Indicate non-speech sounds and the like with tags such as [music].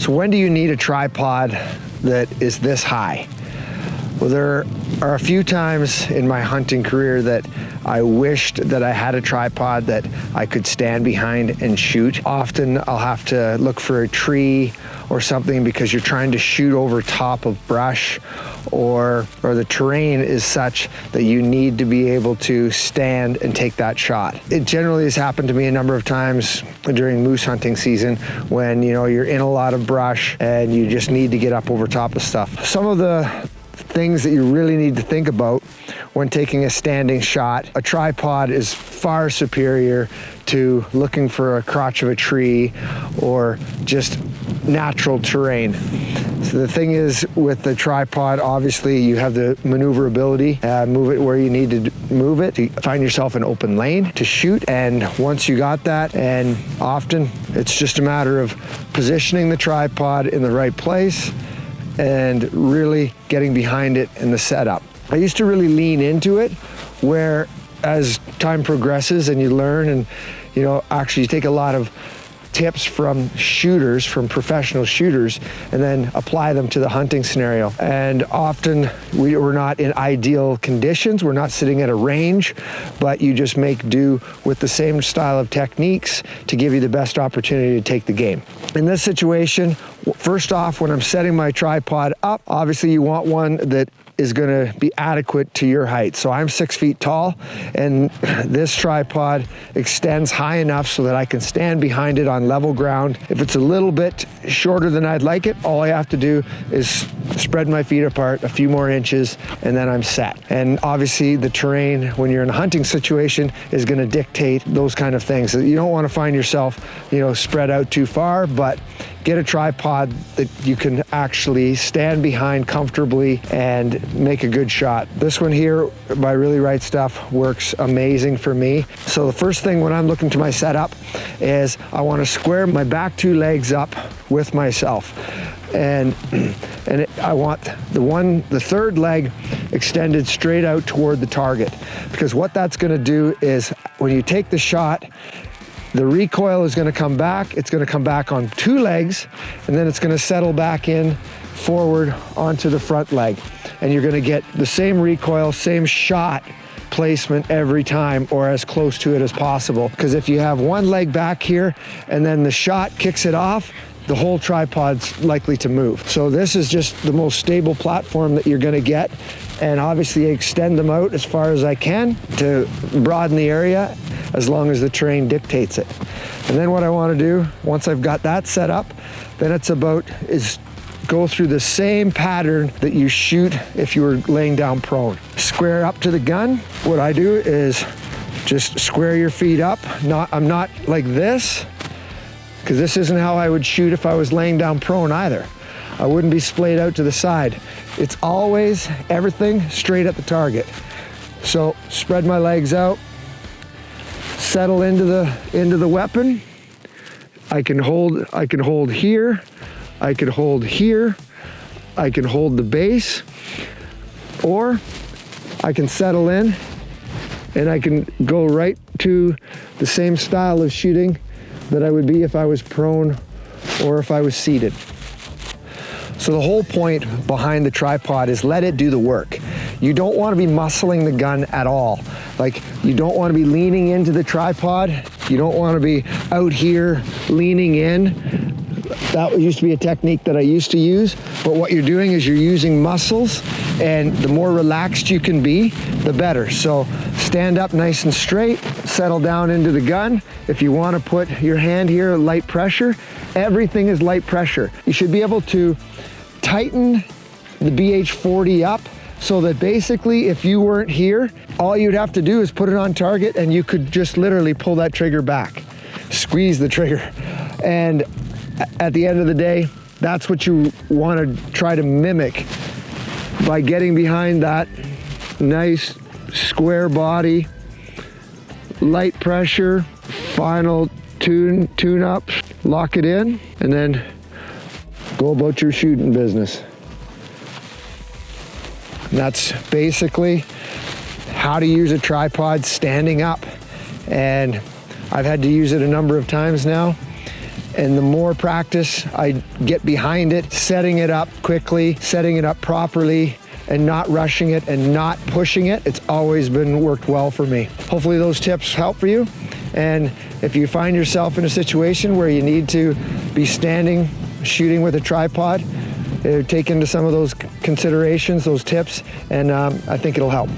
So when do you need a tripod that is this high? Well, there are a few times in my hunting career that I wished that I had a tripod that I could stand behind and shoot. Often I'll have to look for a tree or something because you're trying to shoot over top of brush or, or the terrain is such that you need to be able to stand and take that shot. It generally has happened to me a number of times during moose hunting season when you know you're in a lot of brush and you just need to get up over top of stuff. Some of the things that you really need to think about when taking a standing shot. A tripod is far superior to looking for a crotch of a tree or just natural terrain. So the thing is with the tripod, obviously you have the maneuverability, uh, move it where you need to move it, to find yourself an open lane to shoot. And once you got that, and often it's just a matter of positioning the tripod in the right place and really getting behind it in the setup. I used to really lean into it where as time progresses and you learn and you know actually you take a lot of tips from shooters, from professional shooters, and then apply them to the hunting scenario. And often we, are not in ideal conditions. We're not sitting at a range, but you just make do with the same style of techniques to give you the best opportunity to take the game. In this situation, first off, when I'm setting my tripod up, obviously you want one that is gonna be adequate to your height. So I'm six feet tall and [clears throat] this tripod extends high enough so that I can stand behind it on level ground. If it's a little bit shorter than I'd like it, all I have to do is spread my feet apart a few more inches and then I'm set. And obviously the terrain when you're in a hunting situation is gonna dictate those kind of things. You don't wanna find yourself, you know, spread out too far, but get a tripod that you can actually stand behind comfortably and make a good shot. This one here by Really Right Stuff works amazing for me. So the first thing when I'm looking to my setup is I want to square my back two legs up with myself. And, [clears throat] and it, I want the one, the third leg extended straight out toward the target. Because what that's gonna do is when you take the shot, the recoil is gonna come back. It's gonna come back on two legs, and then it's gonna settle back in forward onto the front leg. And you're gonna get the same recoil, same shot placement every time or as close to it as possible. Because if you have one leg back here and then the shot kicks it off, the whole tripod's likely to move. So this is just the most stable platform that you're gonna get. And obviously extend them out as far as I can to broaden the area as long as the terrain dictates it. And then what I wanna do, once I've got that set up, then it's about is go through the same pattern that you shoot if you were laying down prone. Square up to the gun. What I do is just square your feet up. Not, I'm not like this, because this isn't how I would shoot if I was laying down prone either. I wouldn't be splayed out to the side. It's always everything straight at the target. So spread my legs out, settle into the into the weapon. I can hold I can hold here, I can hold here, I can hold the base, or I can settle in and I can go right to the same style of shooting that I would be if I was prone or if I was seated. So the whole point behind the tripod is let it do the work. You don't want to be muscling the gun at all. Like you don't want to be leaning into the tripod. You don't want to be out here leaning in. That used to be a technique that I used to use. But what you're doing is you're using muscles and the more relaxed you can be, the better. So stand up nice and straight, settle down into the gun. If you want to put your hand here, light pressure, everything is light pressure. You should be able to tighten the BH40 up so that basically if you weren't here, all you'd have to do is put it on target and you could just literally pull that trigger back, squeeze the trigger. And at the end of the day, that's what you want to try to mimic by getting behind that nice square body, light pressure, final tune, tune up, lock it in, and then go about your shooting business. That's basically how to use a tripod standing up. And I've had to use it a number of times now. And the more practice I get behind it, setting it up quickly, setting it up properly, and not rushing it and not pushing it, it's always been worked well for me. Hopefully those tips help for you. And if you find yourself in a situation where you need to be standing, shooting with a tripod, take into some of those considerations, those tips, and um, I think it'll help.